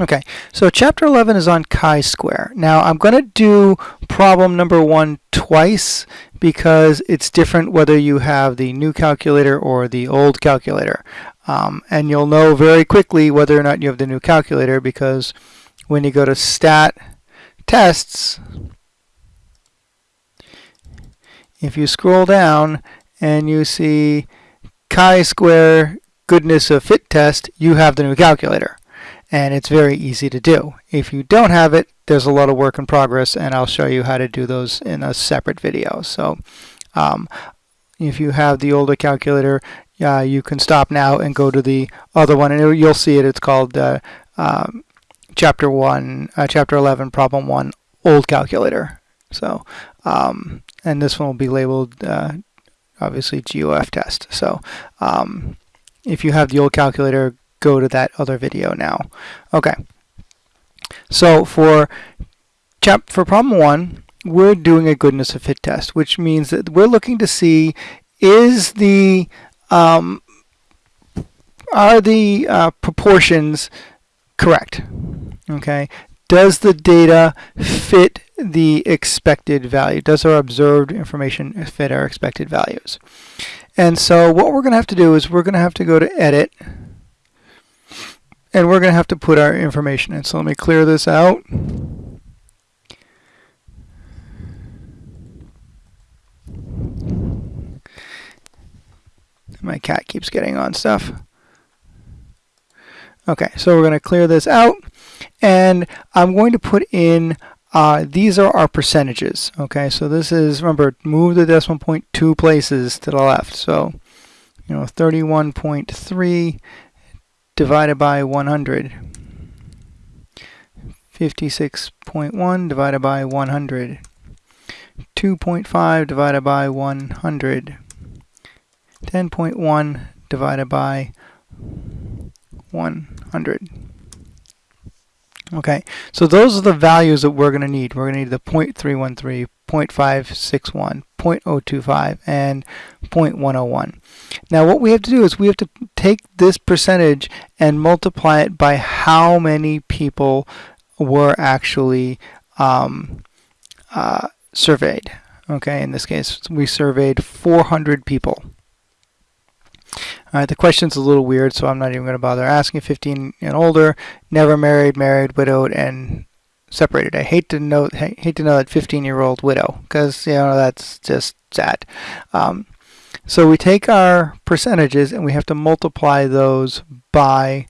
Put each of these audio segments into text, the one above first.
Okay, so chapter 11 is on chi-square. Now I'm going to do problem number one twice because it's different whether you have the new calculator or the old calculator. Um, and you'll know very quickly whether or not you have the new calculator because when you go to stat tests, if you scroll down and you see chi-square goodness of fit test, you have the new calculator and it's very easy to do. If you don't have it, there's a lot of work in progress, and I'll show you how to do those in a separate video. So um, if you have the older calculator, uh, you can stop now and go to the other one, and you'll see it. It's called uh, um, Chapter 1, uh, Chapter 11, Problem 1, Old Calculator. So, um, and this one will be labeled, uh, obviously, GOF test. So um, if you have the old calculator, go to that other video now. Okay. So for chap for problem one, we're doing a goodness of fit test, which means that we're looking to see is the um, are the uh, proportions correct? Okay. Does the data fit the expected value? Does our observed information fit our expected values? And so what we're going to have to do is we're going to have to go to edit and we're going to have to put our information in. So let me clear this out. My cat keeps getting on stuff. Okay, so we're going to clear this out. And I'm going to put in, uh, these are our percentages. Okay, so this is, remember, move the decimal point two places to the left. So, you know, 31.3 divided by 100. 56.1 divided by 100. 2.5 divided by 100. 10.1 divided by 100. Okay, so those are the values that we're going to need. We're going to need the 0.313, 0.561, 0.025, and 0.101. Now what we have to do is we have to take this percentage and multiply it by how many people were actually um, uh, surveyed. Okay, in this case, we surveyed 400 people. All right, the question's a little weird, so I'm not even going to bother asking. 15 and older, never married, married, widowed, and separated. I hate to know hate to know that 15 year old widow because you know that's just sad. Um, so we take our percentages and we have to multiply those by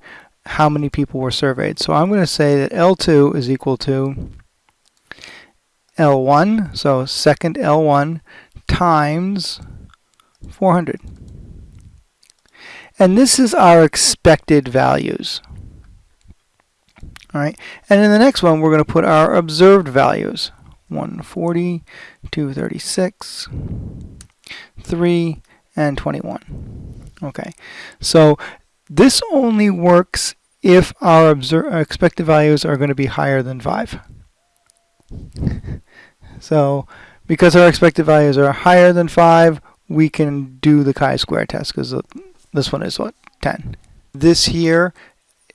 how many people were surveyed. So I'm going to say that L2 is equal to L1, so second L1 times 400. And this is our expected values. All right, and in the next one, we're going to put our observed values. 140, 236, 3, and 21. Okay, so this only works if our expected values are going to be higher than 5. so because our expected values are higher than 5, we can do the chi-square test because uh, this one is what? 10. This here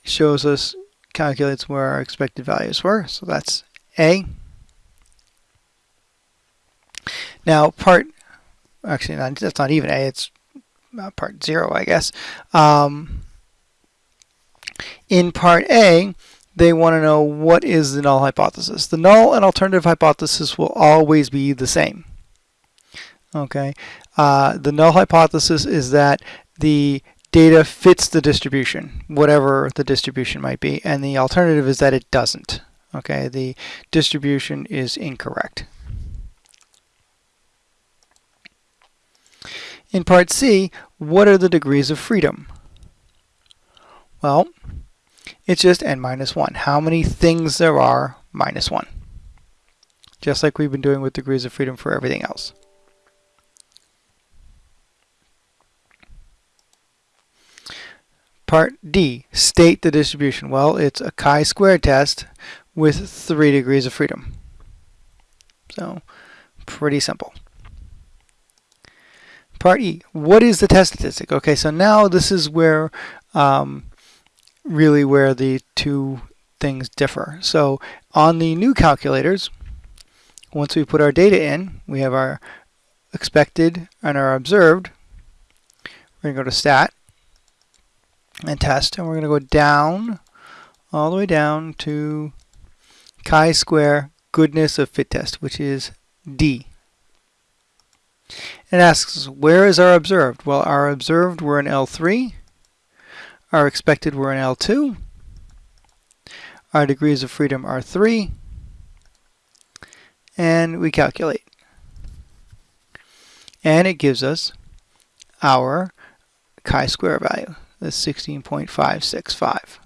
shows us, calculates where our expected values were. So that's A. Now part, actually not, that's not even A, it's uh, part 0 I guess. Um, in part A, they want to know what is the null hypothesis. The null and alternative hypothesis will always be the same. Okay, uh, the null hypothesis is that the data fits the distribution, whatever the distribution might be, and the alternative is that it doesn't. Okay, the distribution is incorrect. In part C, what are the degrees of freedom? Well, it's just n minus 1. How many things there are minus 1. Just like we've been doing with degrees of freedom for everything else. Part D, state the distribution. Well, it's a chi-square test with three degrees of freedom. So, pretty simple. Part E, what is the test statistic? Okay, so now this is where, um, really where the two things differ. So on the new calculators, once we put our data in, we have our expected and our observed. We're going to go to stat and test, and we're going to go down, all the way down to chi-square goodness of fit test, which is D. It asks, where is our observed? Well, our observed were in L3. Our expected were in L2. Our degrees of freedom are 3. And we calculate. And it gives us our chi-square value, the 16.565.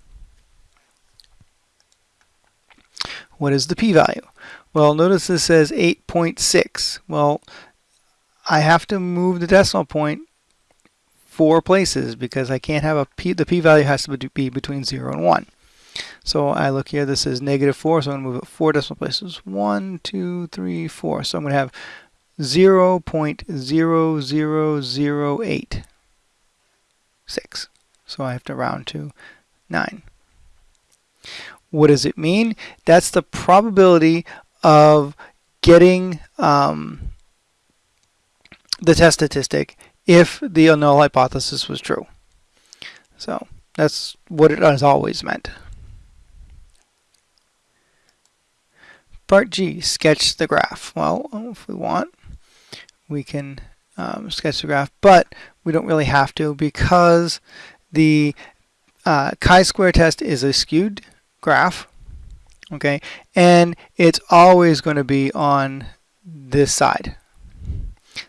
What is the p-value? Well, notice this says 8.6. Well, I have to move the decimal point four places because I can't have a p, the p-value has to be between 0 and 1. So I look here, this is negative 4, so I'm going to move it four decimal places. 1, 2, 3, 4. So I'm going to have 0 0.0008. 6. So I have to round to 9. What does it mean? That's the probability of getting um, the test statistic if the null hypothesis was true. So that's what it has always meant. Part G, sketch the graph. Well, if we want, we can um, sketch the graph, but we don't really have to because the uh, chi-square test is a skewed graph, okay, and it's always going to be on this side.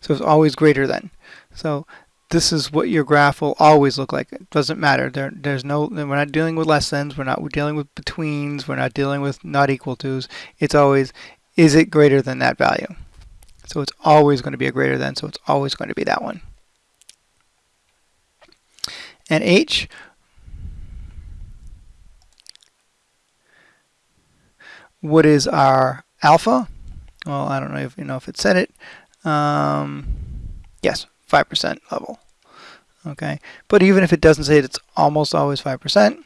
So it's always greater than. So this is what your graph will always look like. It doesn't matter. There, there's no. We're not dealing with less than's. We're not. We're dealing with betweens. We're not dealing with not equal to's. It's always, is it greater than that value? So it's always going to be a greater than. So it's always going to be that one. And h. What is our alpha? Well, I don't know if you know if it said it. Um, yes, 5% level. Okay, but even if it doesn't say it, it's almost always 5%.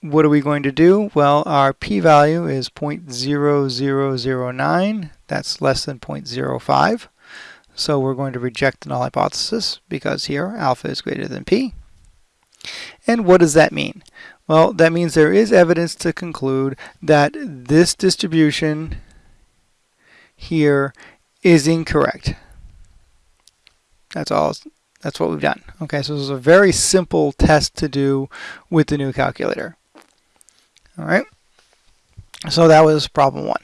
What are we going to do? Well, our p-value is 0.0009. That's less than 0.05. So we're going to reject the null hypothesis because here alpha is greater than p. And what does that mean? Well, that means there is evidence to conclude that this distribution here is incorrect. That's all. That's what we've done. Okay, so this is a very simple test to do with the new calculator. All right. So that was problem one.